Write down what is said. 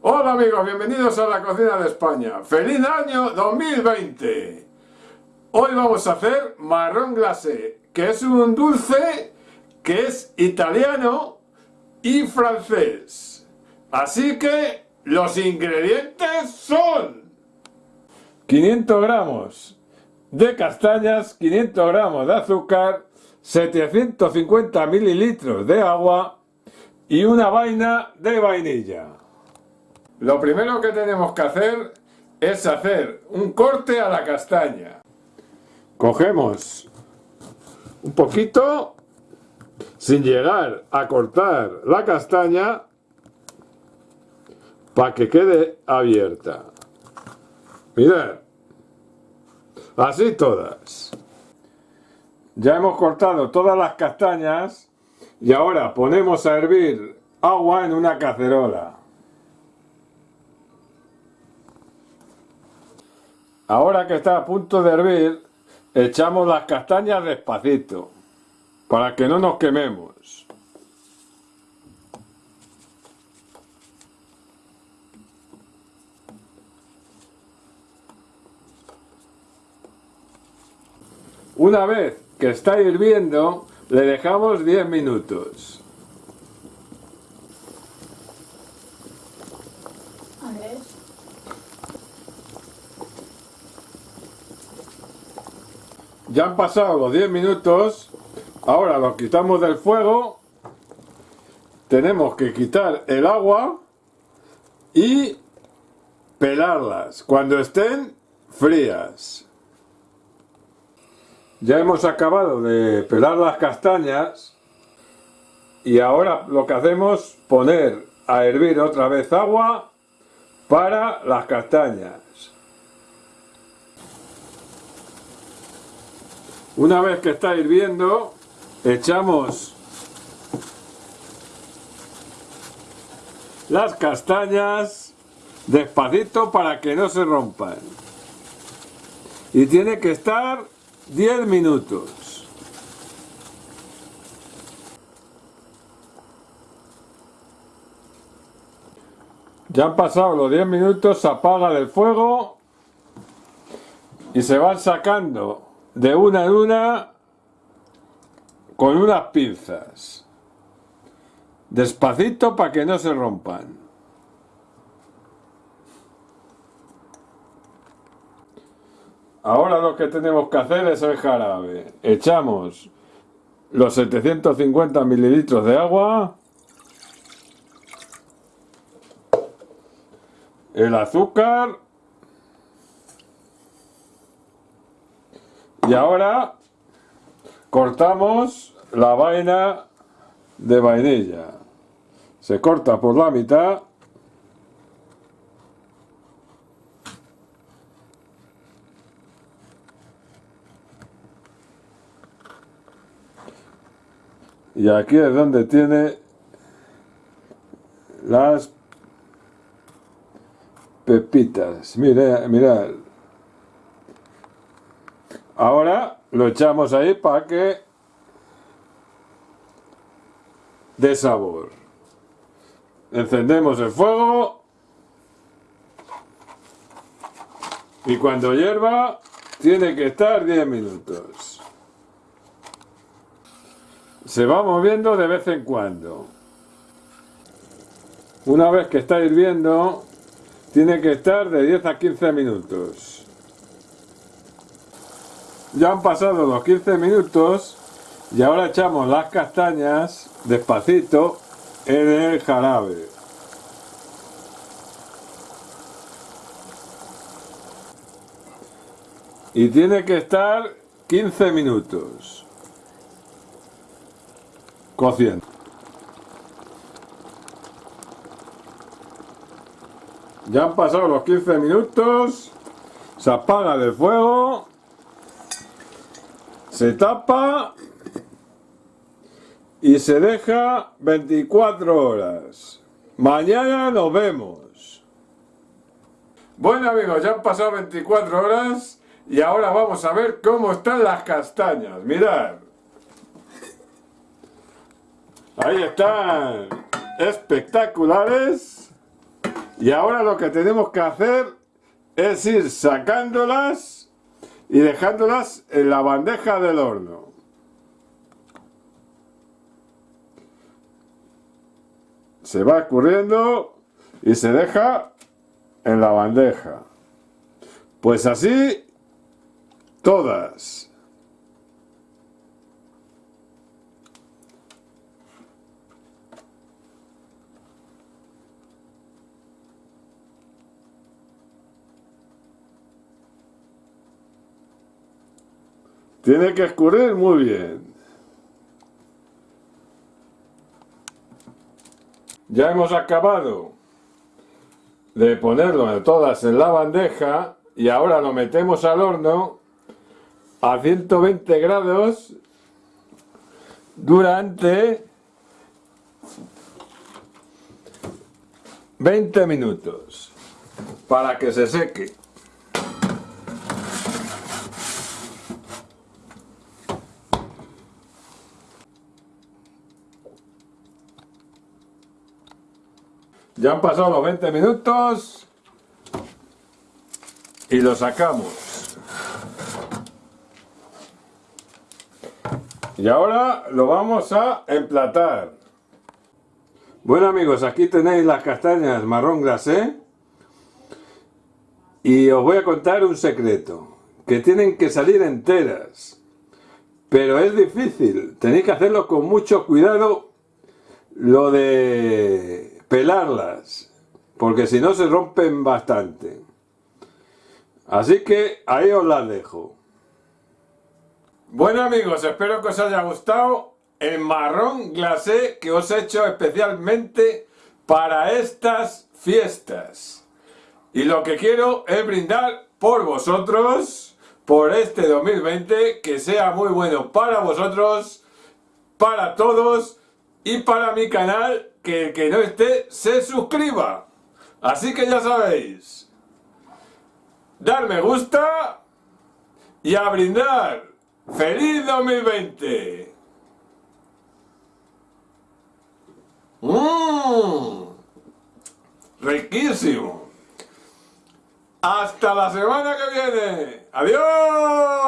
Hola amigos, bienvenidos a la cocina de España. ¡Feliz año 2020! Hoy vamos a hacer marrón glacé, que es un dulce que es italiano y francés. Así que los ingredientes son 500 gramos de castañas, 500 gramos de azúcar, 750 mililitros de agua y una vaina de vainilla. Lo primero que tenemos que hacer es hacer un corte a la castaña. Cogemos un poquito sin llegar a cortar la castaña para que quede abierta. Mirad, así todas. Ya hemos cortado todas las castañas y ahora ponemos a hervir agua en una cacerola. Ahora que está a punto de hervir, echamos las castañas despacito, para que no nos quememos. Una vez que está hirviendo, le dejamos 10 minutos. Ya han pasado los 10 minutos, ahora los quitamos del fuego, tenemos que quitar el agua y pelarlas cuando estén frías. Ya hemos acabado de pelar las castañas y ahora lo que hacemos poner a hervir otra vez agua para las castañas. Una vez que está hirviendo, echamos las castañas despacito para que no se rompan. Y tiene que estar 10 minutos. Ya han pasado los 10 minutos, se apaga el fuego y se van sacando de una en una con unas pinzas. Despacito para que no se rompan. Ahora lo que tenemos que hacer es el jarabe. Echamos los 750 mililitros de agua. El azúcar Y ahora cortamos la vaina de vainilla. Se corta por la mitad. Y aquí es donde tiene las pepitas. Mira, mira, Ahora lo echamos ahí para que dé sabor. Encendemos el fuego y cuando hierva tiene que estar 10 minutos. Se va moviendo de vez en cuando. Una vez que está hirviendo, tiene que estar de 10 a 15 minutos. Ya han pasado los 15 minutos y ahora echamos las castañas despacito en el jarabe. Y tiene que estar 15 minutos cociendo. Ya han pasado los 15 minutos, se apaga el fuego se tapa y se deja 24 horas. Mañana nos vemos. Bueno amigos, ya han pasado 24 horas y ahora vamos a ver cómo están las castañas. Mirad. Ahí están. Espectaculares. Y ahora lo que tenemos que hacer es ir sacándolas y dejándolas en la bandeja del horno. Se va escurriendo y se deja en la bandeja. Pues así todas. Tiene que escurrir muy bien. Ya hemos acabado de ponerlo todas en la bandeja y ahora lo metemos al horno a 120 grados durante 20 minutos para que se seque. Ya han pasado los 20 minutos y lo sacamos. Y ahora lo vamos a emplatar. Bueno amigos, aquí tenéis las castañas marrón glacé. Y os voy a contar un secreto. Que tienen que salir enteras. Pero es difícil. Tenéis que hacerlo con mucho cuidado. Lo de pelarlas, porque si no se rompen bastante. Así que ahí os las dejo. Bueno amigos, espero que os haya gustado el marrón glacé que os he hecho especialmente para estas fiestas. Y lo que quiero es brindar por vosotros, por este 2020, que sea muy bueno para vosotros, para todos y para mi canal que el que no esté se suscriba. Así que ya sabéis, dar me gusta y a brindar. ¡Feliz 2020! ¡Mmm! ¡Riquísimo! ¡Hasta la semana que viene! ¡Adiós!